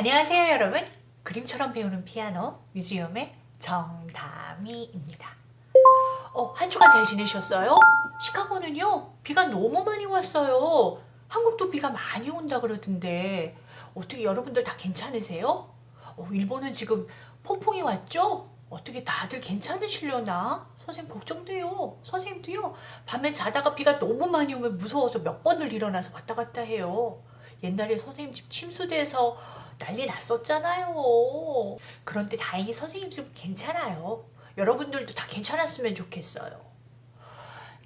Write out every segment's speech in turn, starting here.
안녕하세요 여러분 그림처럼 배우는 피아노 뮤지엄의 정다미입니다 어, 한 주간 잘 지내셨어요? 시카고는요 비가 너무 많이 왔어요 한국도 비가 많이 온다 그러던데 어떻게 여러분들 다 괜찮으세요? 어, 일본은 지금 폭풍이 왔죠? 어떻게 다들 괜찮으시려나? 선생님 걱정돼요 선생님도요 밤에 자다가 비가 너무 많이 오면 무서워서 몇 번을 일어나서 왔다 갔다 해요 옛날에 선생님 집 침수돼서 난리 났었잖아요. 그런데 다행히 선생님 집 괜찮아요. 여러분들도 다 괜찮았으면 좋겠어요.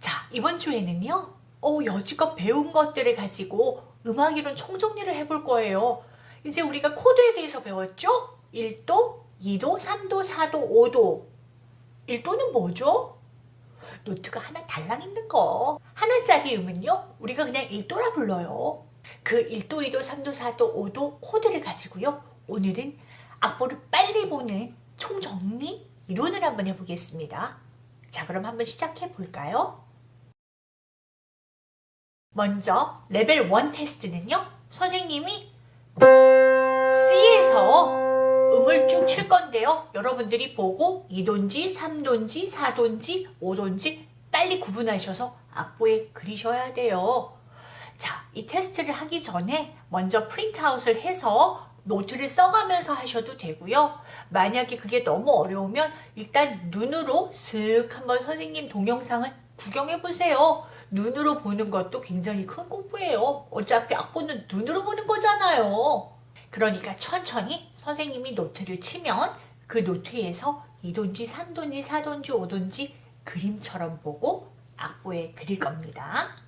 자, 이번 주에는요. 어, 여지껏 배운 것들을 가지고 음악 이론 총정리를 해볼 거예요. 이제 우리가 코드에 대해서 배웠죠? 1도, 2도, 3도, 4도, 5도. 1도는 뭐죠? 노트가 하나 달랑 있는 거. 하나짜리 음은요, 우리가 그냥 1도라 불러요. 그 1도, 2도, 3도, 4도, 5도 코드를 가지고요. 오늘은 악보를 빨리 보는 총정리 이론을 한번 해보겠습니다. 자 그럼 한번 시작해 볼까요? 먼저 레벨 1 테스트는요. 선생님이 C에서 음을 쭉 칠 건데요. 여러분들이 보고 2도인지 3도인지 4도인지 5도인지 빨리 구분하셔서 악보에 그리셔야 돼요. 자, 이 테스트를 하기 전에 먼저 프린트아웃을 해서 노트를 써가면서 하셔도 되고요. 만약에 그게 너무 어려우면 일단 눈으로 슥 한번 선생님 동영상을 구경해 보세요. 눈으로 보는 것도 굉장히 큰 공부예요. 어차피 악보는 눈으로 보는 거잖아요. 그러니까 천천히 선생님이 노트를 치면 그 노트에서 2도인지 3도인지 4도인지 5도인지 그림처럼 보고 악보에 그릴 겁니다.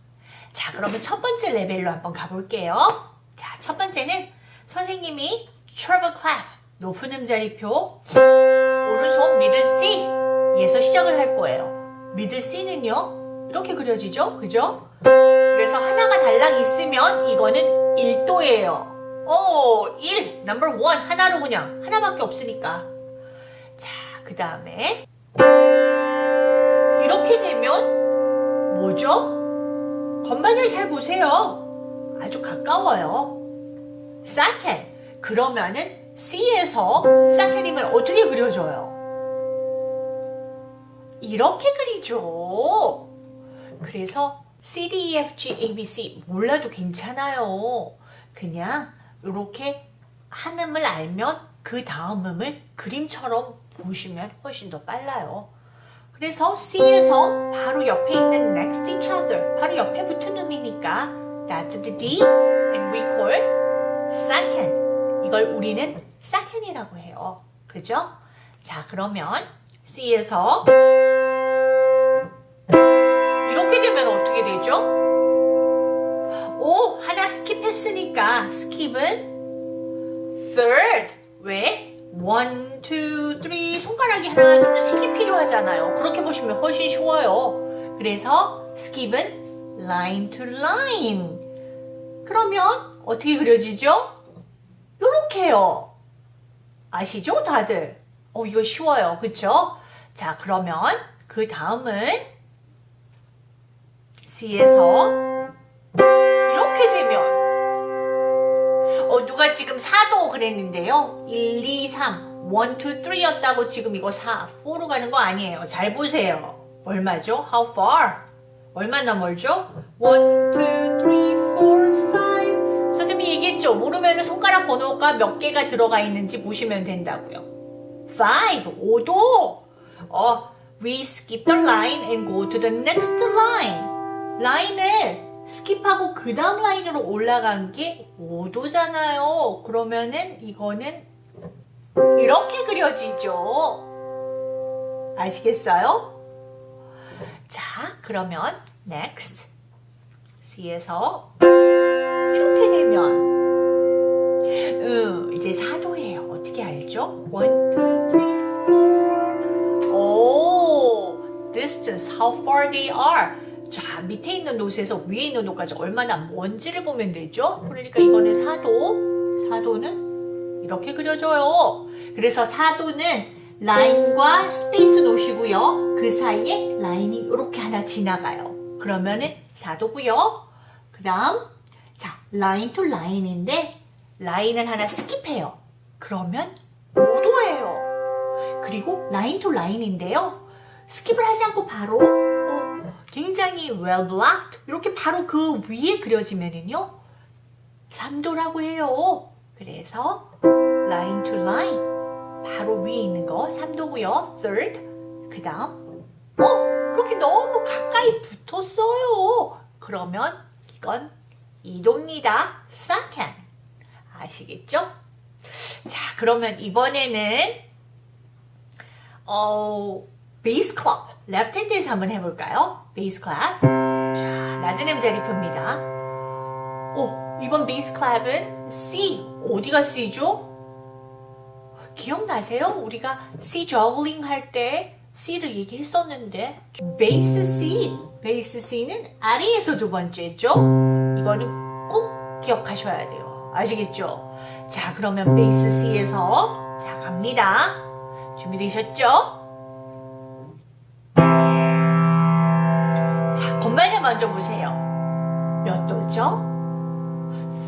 자 그러면 첫 번째 레벨로 한번 가볼게요. 자 첫 번째는 선생님이 treble clap 높은 음자리표 오른손 미들 C 에서 시작을 할 거예요. 미들 C는요 이렇게 그려지죠? 그죠? 그래서 하나가 달랑 있으면 이거는 1도예요. 오, 1, number 1 하나로 그냥 하나밖에 없으니까 자 그 다음에 이렇게 되면 뭐죠? 건반을 잘 보세요. 아주 가까워요. second. 그러면은 C에서 second임을 어떻게 그려줘요? 이렇게 그리죠. 그래서 C, D, E, F, G, A, B, C 몰라도 괜찮아요. 그냥 이렇게 한 음을 알면 그 다음 음을 그림처럼 보시면 훨씬 더 빨라요. 그래서 C에서 바로 옆에 있는 next each other 바로 옆에 붙은 음이니까 that's the D and we call second 이걸 우리는 second이라고 해요. 그죠? 자 그러면 C에서 이렇게 되면 어떻게 되죠? 오 하나 skip했으니까 skip은 third 왜? 1, 2, 3 손가락이 하나, 둘, 세 개 필요하잖아요. 그렇게 보시면 훨씬 쉬워요. 그래서 skip은 line to line. 그러면 어떻게 그려지죠? 요렇게요. 아시죠 다들? 어 이거 쉬워요. 그쵸? 자 그러면 그 다음은 C에서 이렇게 되면 어, 누가 지금 4도 그랬는데요. 1, 2, 3, 1, 2, 3였다고 지금 이거 4, 4로 가는 거 아니에요. 잘 보세요. 얼마죠? How far? 얼마나 멀죠? 1, 2, 3, 4, 5 선생님이 얘기했죠. 모르면 손가락 번호가 몇 개가 들어가 있는지 보시면 된다고요. 5, 5도. 어, we skip the line and go to the next line. 라인을 skip하고 그 다음 라인으로 올라간 게 5도잖아요. 그러면은 이거는 이렇게 그려지죠. 아시겠어요? 자, 그러면 next C에서 이렇게 되면 음, 이제 4도예요. 어떻게 알죠? 1, 2, 3, 4 오, distance, how far they are 자 밑에 있는 노트에서 위에 있는 노트까지 얼마나 먼지를 보면 되죠? 그러니까 이거는 4도 4도는 이렇게 그려져요 그래서 4도는 라인과 스페이스 놓으시고요 그 사이에 라인이 이렇게 하나 지나가요 그러면은 4도고요 그 다음 자 line to line인데 라인을 하나 skip해요. 그러면 5도예요. 그리고 line to line인데요. skip을 하지 않고 바로 어, 굉장히 well blocked 이렇게 바로 그 위에 그려지면은요 3도라고 해요. 그래서 line to line 바로 위에 있는 거 3도고요. third 그 다음 어 그렇게 너무 가까이 붙었어요. 그러면 이건 2도입니다. second 아시겠죠? 자 그러면 이번에는 어 bass clef left hand에서 한번 해볼까요? bass clef 자 낮은 음자리표입니다. 오 이번 bass clef은 C 어디가 C죠? 기억나세요? 우리가 C 저글링 할 때 C를 얘기했었는데 베이스 C 베이스 C는 아래에서 두 번째죠? 이거는 꼭 기억하셔야 돼요. 아시겠죠? 자 그러면 베이스 C에서 자 갑니다. 준비되셨죠? 자 건반을 먼저 보세요. 몇 도죠?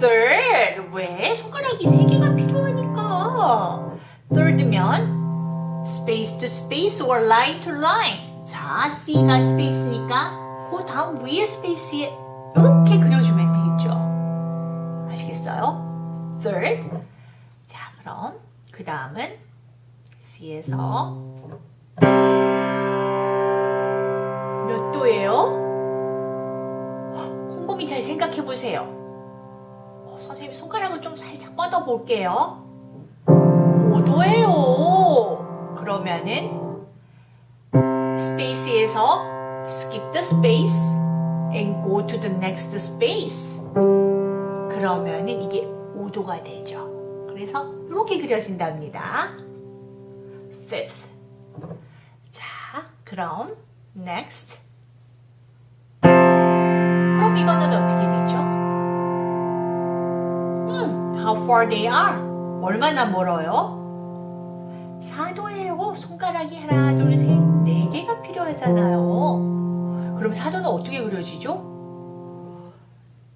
third 왜? 손가락이 세 개가 필요하니까 third면 space to space or line to line 자 C가 space니까 그 다음 위에 스페이스에 이렇게 그려주면 되겠죠 아시겠어요? third 자 그럼 그 다음은 C에서 몇 도예요? 생각해 보세요 어, 선생님 손가락을 좀 살짝 뻗어 볼게요. 5도예요. 그러면은 스페이스에서 skip the space and go to the next space. 그러면은 이게 5도가 되죠. 그래서 이렇게 그려진답니다. fifth. 자, 그럼 next. 그럼 이거는 어떻게 far they are. 얼마나 멀어요? 4도예요. 손가락이 하나, 둘, 셋, 네 개가 필요하잖아요. 그럼 4도는 어떻게 그려지죠?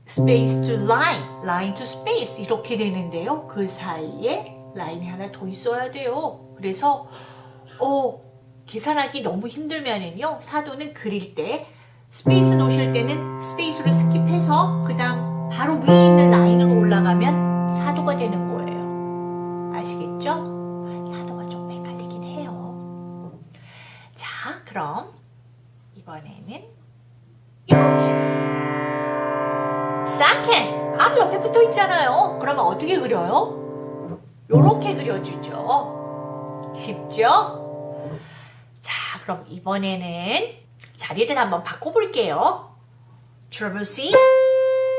space to line, line to space 이렇게 되는데요. 그 사이에 라인이 하나 더 있어야 돼요. 그래서 어, 계산하기 너무 힘들면은요. 4도는 그릴 때 스페이스 놓으실 때는 스페이스로 skip해서 그 다음 바로 위에 있는 라인으로 올라가면 4도가 되는 거예요. 아시겠죠? 4도가 좀 헷갈리긴 해요. 자, 그럼 이번에는 이렇게는 second 바로 옆에 붙어 있잖아요. 그러면 어떻게 그려요? 요렇게 그려주죠. 쉽죠? 자, 그럼 이번에는 자리를 한번 바꿔볼게요. treble C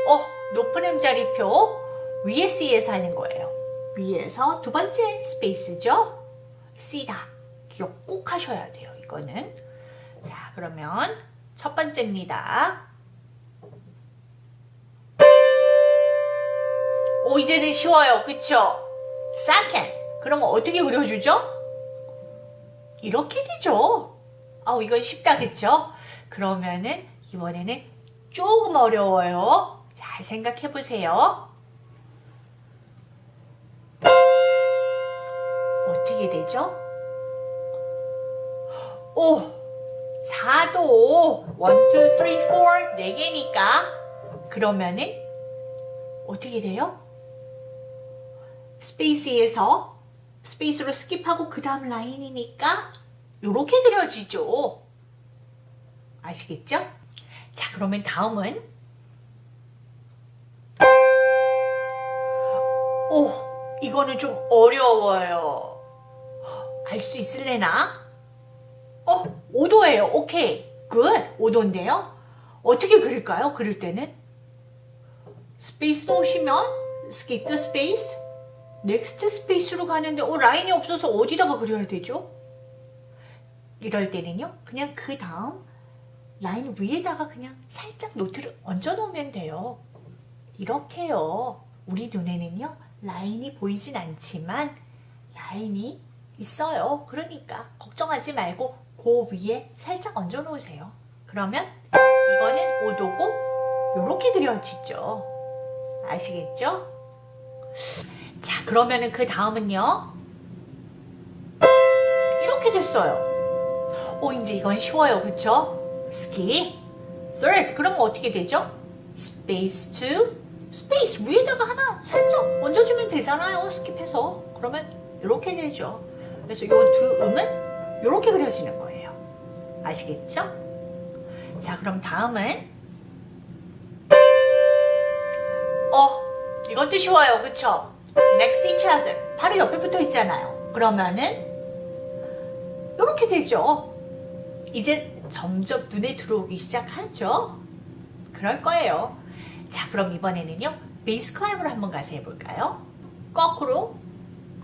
어, 높은 음자리표 위에 C에서 하는 거예요. 위에서 두 번째 스페이스죠. C다. 기억 꼭 하셔야 돼요. 이거는. 자, 그러면 첫 번째입니다. 오, 이제는 쉬워요. 그쵸? second. 그럼 어떻게 그려주죠? 이렇게 되죠. 아우, 이건 쉽다. 그쵸? 그러면은 이번에는 조금 어려워요. 잘 생각해 보세요. 어떻게 되죠? 오, 4도 1, 2, 3, 4 4개니까 그러면은 어떻게 돼요? 스페이스에서 스페이스로 skip하고 그 다음 라인이니까 이렇게 그려지죠. 아시겠죠? 자, 그러면 다음은 오, 이거는 좀 어려워요. 알 수 있을래나? 어, 5도예요. 오케이. Good. 5도인데요. 어떻게 그릴까요? 그릴 때는? 스페이스 놓으시면 skip the space, next space로 가는데 어, 라인이 없어서 어디다가 그려야 되죠? 이럴 때는요. 그냥 그 다음 라인 위에다가 그냥 살짝 노트를 얹어 놓으면 돼요. 이렇게요. 우리 눈에는요. 라인이 보이진 않지만 라인이 있어요. 그러니까 걱정하지 말고 그 위에 살짝 얹어 놓으세요. 그러면 이거는 5도고 이렇게 그려지죠. 아시겠죠? 자, 그러면은 그 다음은요. 이렇게 됐어요. 오, 이제 이건 쉬워요. 그쵸? ski. third. 그러면 어떻게 되죠? space to space. 위에다가 하나 살짝 얹어주면 되잖아요. 스킵해서. 그러면 이렇게 되죠. 그래서 이 두 음은 이렇게 그려지는 거예요. 아시겠죠? 자, 그럼 다음은 어, 이것도 쉬워요. 그쵸? next each other. 바로 옆에 붙어 있잖아요. 그러면은 이렇게 되죠. 이제 점점 눈에 들어오기 시작하죠. 그럴 거예요. 자, 그럼 이번에는요. bass clef으로 한번 가서 해볼까요? 거꾸로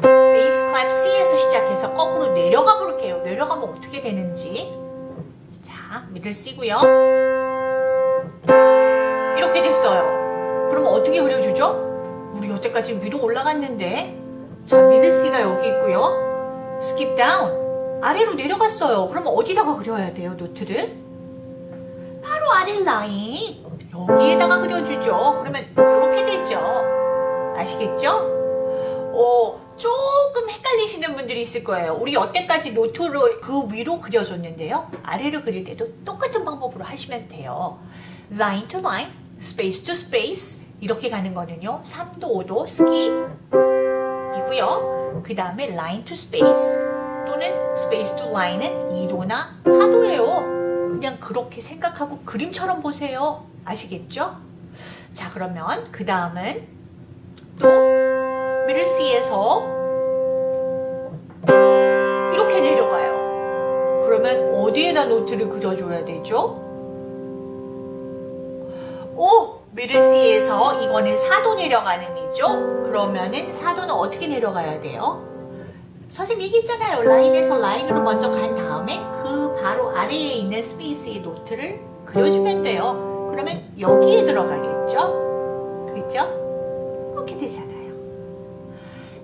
bass clef C에서 시작해서 거꾸로 내려가 볼게요. 내려가면 어떻게 되는지. 자, middle C고요. 이렇게 됐어요. 그럼 어떻게 그려주죠? 우리 여태까지 위로 올라갔는데 자, middle C가 여기 있고요. skip down. 아래로 내려갔어요. 그러면 어디다가 그려야 돼요, 노트를? 바로 아래 라인. 여기에다가 그려주죠. 그러면 이렇게 되죠. 아시겠죠? 어, 조금 헷갈리시는 분들이 있을 거예요. 우리 여태까지 노트를 그 위로 그려줬는데요. 아래로 그릴 때도 똑같은 방법으로 하시면 돼요. line to line, space to space 이렇게 가는 거는요. 3도, 5도, skip 이고요. 그 다음에 line to space 또는 space to line은 2도나 4도예요. 그냥 그렇게 생각하고 그림처럼 보세요. 아시겠죠? 자, 그러면 그 다음은 또 C에서 이렇게 내려가요. 그러면 어디에다 노트를 그려줘야 되죠? 오! 미들 C에서 이거는 4도 내려가는 이죠? 그러면은 4도는 어떻게 내려가야 돼요? 선생님 얘기했잖아요. 라인에서 라인으로 먼저 간 다음에 그 바로 아래에 있는 스페이스의 노트를 그려주면 돼요. 그러면 여기에 들어가겠죠? 그죠? 이렇게 되잖아요.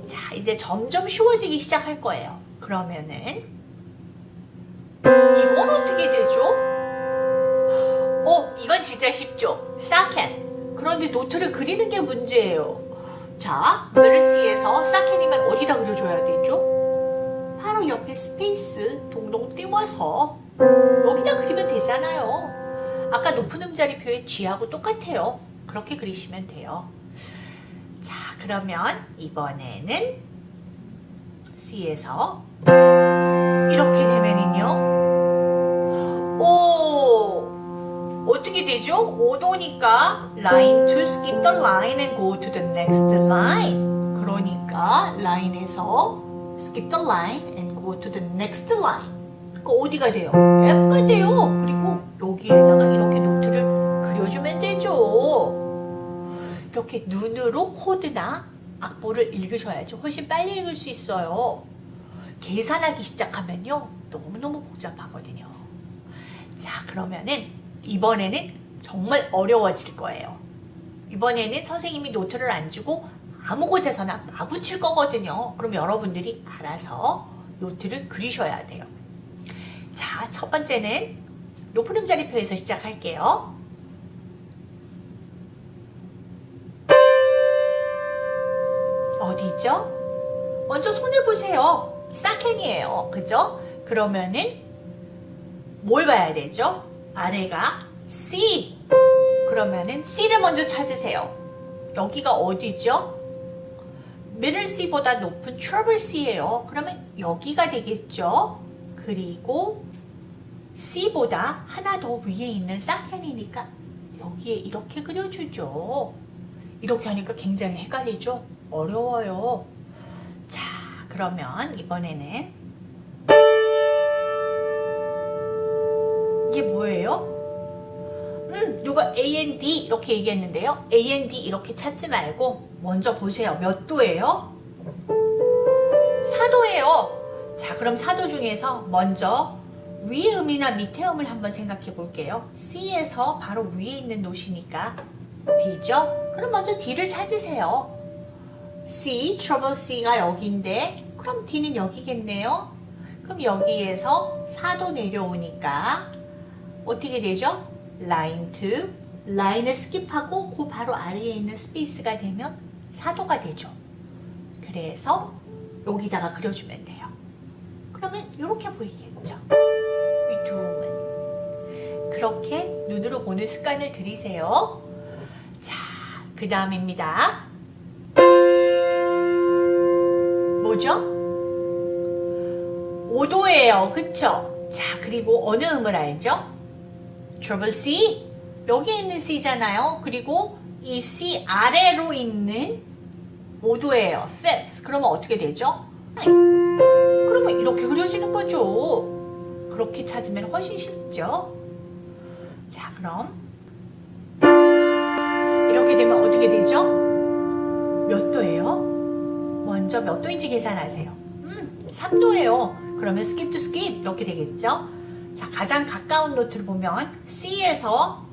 자, 이제 점점 쉬워지기 시작할 거예요. 그러면은 이건 어떻게 되죠? 어, 이건 진짜 쉽죠? second. 그런데 노트를 그리는 게 문제예요. 자, middle C에서 second면 어디다 그려줘야 되죠? 바로 옆에 스페이스 동동 띄워서 여기다 그리면 되잖아요. 아까 높은 음자리 표의 G하고 똑같아요. 그렇게 그리시면 돼요. 자, 그러면 이번에는 C에서 이렇게 되면은요. 오! 어떻게 되죠? 5도니까 line to skip the line and go to the next line. 그러니까 라인에서 skip the line and go to the next line. 그러니까 어디가 돼요? F가 돼요. 그리고 여기에다가 이렇게 노트 이렇게 눈으로 코드나 악보를 읽으셔야지 훨씬 빨리 읽을 수 있어요. 계산하기 시작하면요. 너무너무 복잡하거든요. 자, 그러면은 이번에는 정말 어려워질 거예요. 이번에는 선생님이 노트를 안 주고 아무 곳에서나 마붙일 거거든요. 그럼 여러분들이 알아서 노트를 그리셔야 돼요. 자, 첫 번째는 높은 음자리표에서 시작할게요. 어디죠? 먼저 손을 보세요. 사켄이에요. 그죠? 그러면은 뭘 봐야 되죠? 아래가 C. 그러면은 C를 먼저 찾으세요. 여기가 어디죠? middle C보다 높은 treble C예요. 그러면 여기가 되겠죠? 그리고 C보다 하나 더 위에 있는 사켄이니까 여기에 이렇게 그려주죠. 이렇게 하니까 굉장히 헷갈리죠? 어려워요. 자, 그러면 이번에는 이게 뭐예요? 음, 누가 A and 이렇게 얘기했는데요. A and 이렇게 찾지 말고 먼저 보세요. 몇 도예요? 4도예요. 자, 그럼 4도 중에서 먼저 위의 음이나 밑의 음을 한번 생각해 볼게요. C에서 바로 위에 있는 노시니까 D죠? 그럼 먼저 D를 찾으세요. C, trouble C가 여기인데 그럼 D는 여기겠네요. 그럼 여기에서 4도 내려오니까 어떻게 되죠? line to line을 skip하고 그 바로 아래에 있는 스페이스가 되면 4도가 되죠. 그래서 여기다가 그려주면 돼요. 그러면 이렇게 보이겠죠. 이 두음은. 그렇게 눈으로 보는 습관을 들이세요. 자, 그 다음입니다. 뭐죠? 5도예요. 그쵸? 자, 그리고 어느 음을 알죠? 트러블 C. 여기 있는 C잖아요. 그리고 이 C 아래로 있는 5도예요. fifth. 그러면 어떻게 되죠? 그러면 이렇게 그려지는 거죠. 그렇게 찾으면 훨씬 쉽죠? 자, 그럼 이렇게 되면 어떻게 되죠? 몇 도예요? 먼저 몇 도인지 계산하세요. 음, 3도예요. 그러면 skip to skip 이렇게 되겠죠? 자, 가장 가까운 노트를 보면 C에서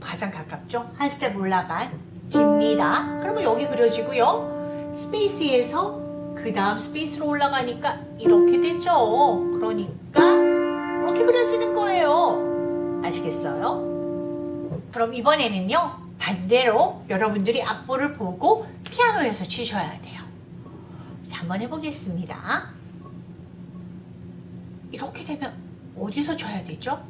가장 가깝죠? 한 스텝 올라간 D입니다. 그러면 여기 그려지고요. 스페이스에서 그 다음 스페이스로 올라가니까 이렇게 되죠. 그러니까 이렇게 그려지는 거예요. 아시겠어요? 그럼 이번에는요. 반대로 여러분들이 악보를 보고 피아노에서 치셔야 돼요. 자, 한번 해보겠습니다. 이렇게 되면 어디서 쳐야 되죠?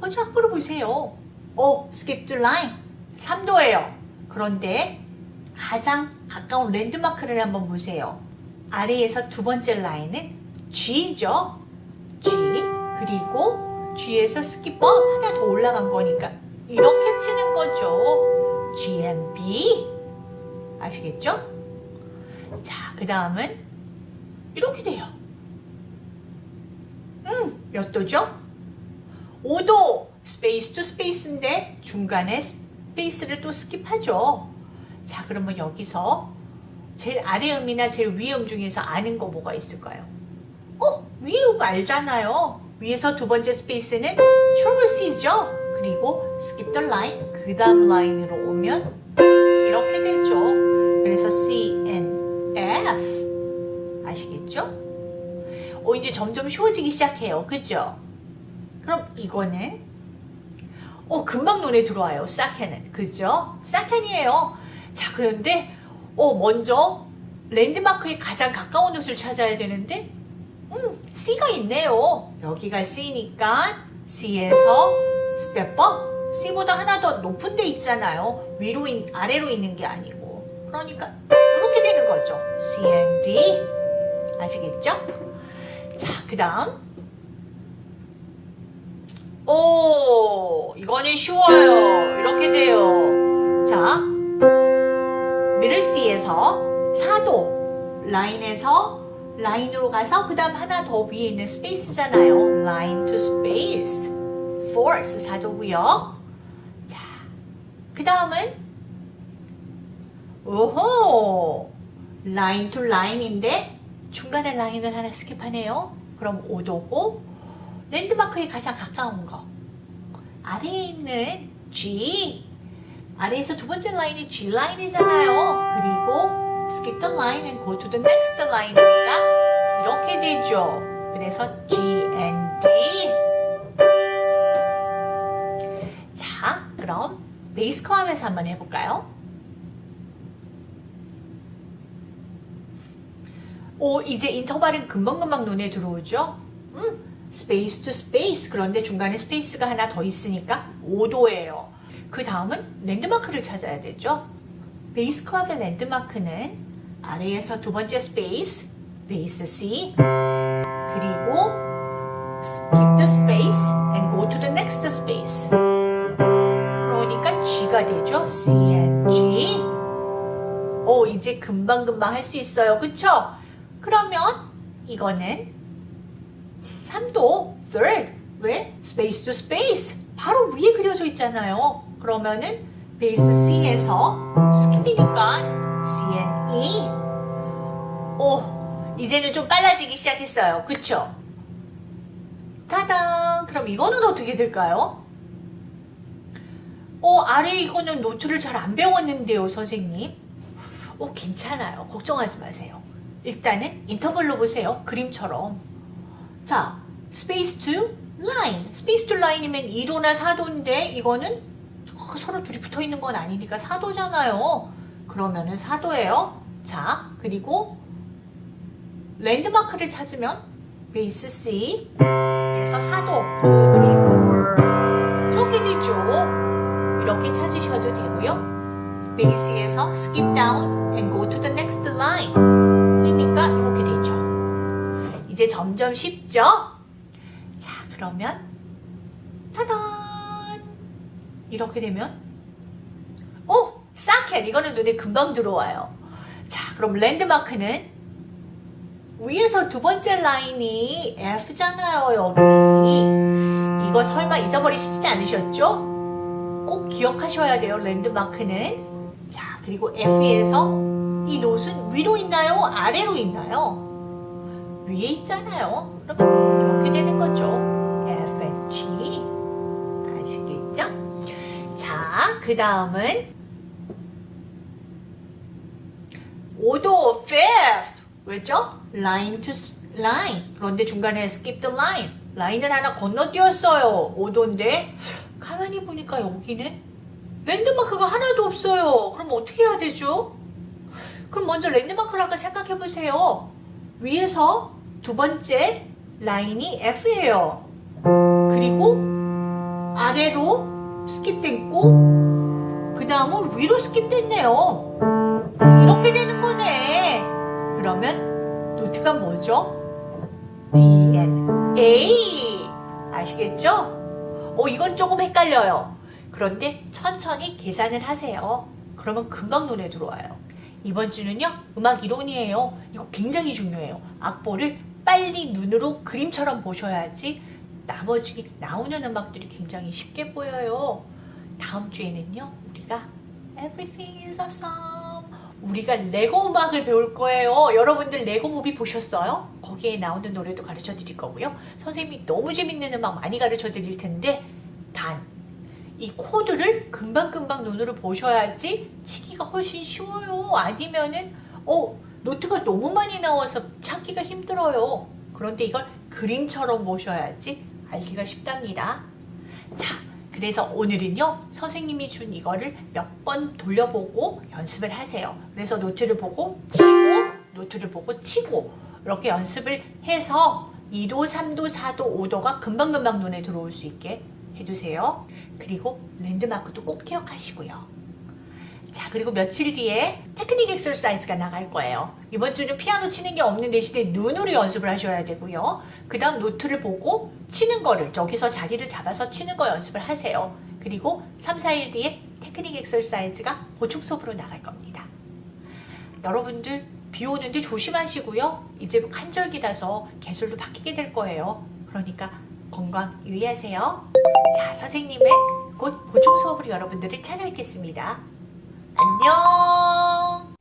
먼저 악보를 보세요. 오, skip to line. 3도예요. 그런데 가장 가까운 랜드마크를 한번 보세요. 아래에서 두 번째 라인은 G죠. G. 그리고 G에서 skip up 하나 더 올라간 거니까 이렇게 치는 거죠. G and B. 아시겠죠? 자, 그 다음은 이렇게 돼요. 음, 몇 도죠? 5도 space to space인데 중간에 스페이스를 또 skip하죠. 자, 그러면 여기서 제일 아래 음이나 제일 위에 음 중에서 아는 거 뭐가 있을까요? 어, 위에 음 알잖아요. 위에서 두 번째 스페이스는 treble C죠. 그리고 skip the line, 그 다음 라인으로 오면 이렇게 되죠. 그래서 C, 어, 이제 점점 쉬워지기 시작해요. 그죠? 그럼 이거는 어, 금방 눈에 들어와요. second은. 그죠? second예요. 자, 그런데 어, 먼저 랜드마크에 가장 가까운 음을 찾아야 되는데 음, C가 있네요. 여기가 C니까 C에서 step up. C보다 하나 더 높은 데 있잖아요. 위로, 있, 아래로 있는 게 아니고. 그러니까 이렇게 되는 거죠. C and D. 아시겠죠? 자, 그 다음. 오, 이거는 쉬워요. 이렇게 돼요. 자, middle C에서 4도 라인에서 라인으로 가서 그 다음 하나 더 위에 있는 스페이스잖아요. line to space. fourth 4도고요. 자, 그 다음은 오호 라인 to 라인인데 중간에 라인을 하나 skip하네요. 그럼 5도고 랜드마크에 가장 가까운 거 아래에 있는 G 아래에서 두 번째 라인이 G line이잖아요. 그리고 skip the line and go to the next line이니까 이렇게 되죠. 그래서 G and D 자, 그럼 bass clef에서 한번 해볼까요? 오, 이제 인터벌은 금방금방 눈에 들어오죠? 음, space to space. 그런데 중간에 스페이스가 하나 더 있으니까 5도예요. 그 다음은 랜드마크를 찾아야 되죠? bass clef의 랜드마크는 아래에서 두 번째 스페이스, bass C, 그리고 skip the space and go to the next space. 그러니까 G가 되죠? C and G. 오, 이제 금방금방 할 수 있어요. 그쵸? 그러면 이거는 3도 third. 왜? space to space. 바로 위에 그려져 있잖아요. 그러면은 bass C에서 skip이니까 C and E. 오, 이제는 좀 빨라지기 시작했어요. 그쵸? 짜잔! 그럼 이거는 어떻게 될까요? 어, 아래 이거는 노트를 잘 안 배웠는데요, 선생님. 어, 괜찮아요. 걱정하지 마세요. 일단은 인터벌로 보세요. 그림처럼. 자, space to line. space to line이면 2도나 4도인데 이거는 어, 서로 둘이 붙어 있는 건 아니니까 4도잖아요. 그러면은 사도예요. 자, 그리고 랜드마크를 찾으면 베이스 C에서 사도 2, 3, 4 이렇게 되죠. 이렇게 찾으셔도 되고요. 베이스에서 skip down and go to the next line. 이제 점점 쉽죠? 자, 그러면 타단 이렇게 되면 오! 사켓 이거는 눈에 금방 들어와요. 자, 그럼 랜드마크는 위에서 두 번째 라인이 F잖아요, 여기. 이거 설마 잊어버리시지 않으셨죠? 꼭 기억하셔야 돼요, 랜드마크는. 자, 그리고 F에서 이 노트는 위로 있나요? 아래로 있나요? 위에 있잖아요. 그러면 이렇게 되는 거죠. F and G. 아시겠죠? 자, 그 다음은 오도 fifth. 왜죠? line to line. 그런데 중간에 skip the line. 라인을 하나 건너뛰었어요. 오도인데 가만히 보니까 여기는 랜드마크가 하나도 없어요. 그럼 어떻게 해야 되죠? 그럼 먼저 랜드마크를 아까 생각해 보세요. 위에서 두 번째 라인이 F예요. 그리고 아래로 skip됐고 그 다음은 위로 skip됐네요. 이렇게 되는 거네. 그러면 노트가 뭐죠? D and A 아시겠죠? 어 이건 조금 헷갈려요. 그런데 천천히 계산을 하세요. 그러면 금방 눈에 들어와요. 이번 주는요 음악 이론이에요. 이거 굉장히 중요해요. 악보를 빨리 눈으로 그림처럼 보셔야지 나머지 나오는 음악들이 굉장히 쉽게 보여요. 다음 주에는요 우리가 Everything is awesome 우리가 레고 음악을 배울 거예요. 여러분들 레고 무비 보셨어요? 거기에 나오는 노래도 가르쳐 드릴 거고요. 선생님이 너무 재밌는 음악 많이 가르쳐 드릴 텐데 단 이 코드를 금방금방 눈으로 보셔야지 치기가 훨씬 쉬워요. 아니면은 어 노트가 너무 많이 나와서 찾기가 힘들어요. 그런데 이걸 그림처럼 보셔야지 알기가 쉽답니다. 자, 그래서 오늘은요 선생님이 준 이거를 몇 번 돌려보고 연습을 하세요. 그래서 노트를 보고 치고 노트를 보고 치고 이렇게 연습을 해서 2도, 3도, 4도, 5도가 금방금방 눈에 들어올 수 있게 해주세요. 그리고 랜드마크도 꼭 기억하시고요. 자 그리고 며칠 뒤에 technique exercise가 나갈 거예요. 이번 주는 피아노 치는 게 없는 대신에 눈으로 연습을 하셔야 되고요. 그 다음 노트를 보고 치는 거를 저기서 자리를 잡아서 치는 거 연습을 하세요. 그리고 3, 4일 뒤에 technique exercise가 보충 수업으로 나갈 겁니다. 여러분들 비 오는데 조심하시고요. 이제 환절기라서 계절도 바뀌게 될 거예요. 그러니까 건강 유의하세요. 자, 선생님은 곧 보충 수업으로 여러분들을 찾아뵙겠습니다. 안녕!